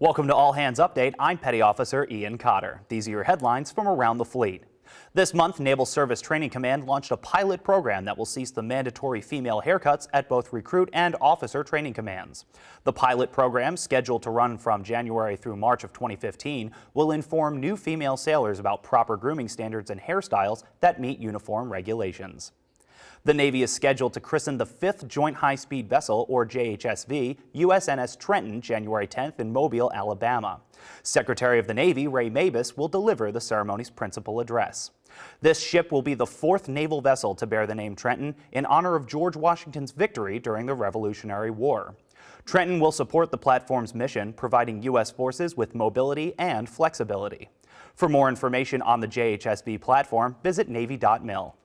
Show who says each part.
Speaker 1: Welcome to All Hands Update. I'm Petty Officer Ian Cotter. These are your headlines from around the fleet. This month, Naval Service Training Command launched a pilot program that will cease the mandatory female haircuts at both recruit and officer training commands. The pilot program, scheduled to run from January through March of 2015, will inform new female sailors about proper grooming standards and hairstyles that meet uniform regulations. The Navy is scheduled to christen the 5th Joint High-Speed Vessel, or JHSV, USNS Trenton, January 10th in Mobile, Alabama. Secretary of the Navy Ray Mabus will deliver the ceremony's principal address. This ship will be the fourth naval vessel to bear the name Trenton in honor of George Washington's victory during the Revolutionary War. Trenton will support the platform's mission, providing U.S. forces with mobility and flexibility. For more information on the JHSV platform, visit Navy.mil.